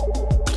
you